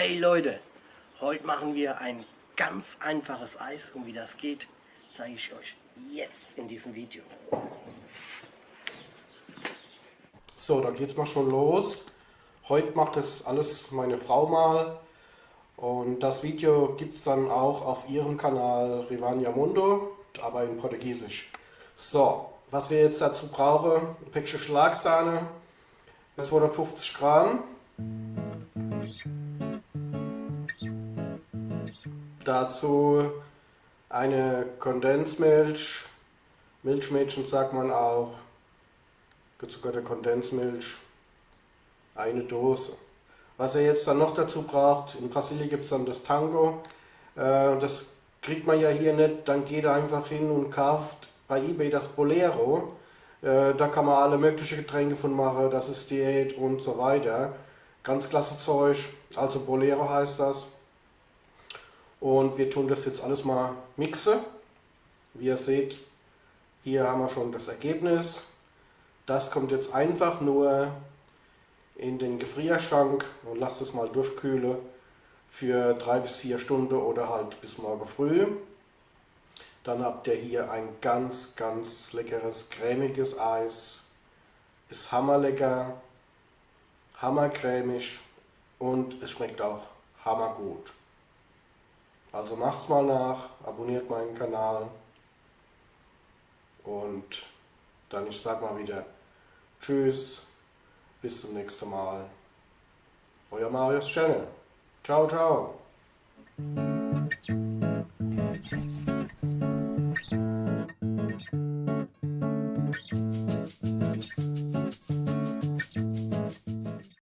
Hey Leute, heute machen wir ein ganz einfaches Eis und wie das geht, zeige ich euch jetzt in diesem Video. So, dann geht's mal schon los. Heute macht das alles meine Frau mal und das Video gibt es dann auch auf ihrem Kanal Rivania Mundo, aber in Portugiesisch. So, was wir jetzt dazu brauchen, ein Päckchen Schlagsahne, 250 Gramm. Dazu eine Kondensmilch, Milchmädchen sagt man auch, gezuckerte Kondensmilch, eine Dose. Was er jetzt dann noch dazu braucht, in Brasilien gibt es dann das Tango, äh, das kriegt man ja hier nicht, dann geht er einfach hin und kauft bei Ebay das Bolero, äh, da kann man alle möglichen Getränke von machen, das ist Diät und so weiter. Ganz klasse Zeug, also Bolero heißt das. Und wir tun das jetzt alles mal mixen. Wie ihr seht, hier haben wir schon das Ergebnis. Das kommt jetzt einfach nur in den Gefrierschrank und lasst es mal durchkühlen für drei bis vier Stunden oder halt bis morgen früh. Dann habt ihr hier ein ganz, ganz leckeres, cremiges Eis. Ist hammerlecker, hammercremig und es schmeckt auch hammergut. Also macht's mal nach, abonniert meinen Kanal und dann ich sag mal wieder Tschüss, bis zum nächsten Mal. Euer Marius Channel. Ciao, ciao.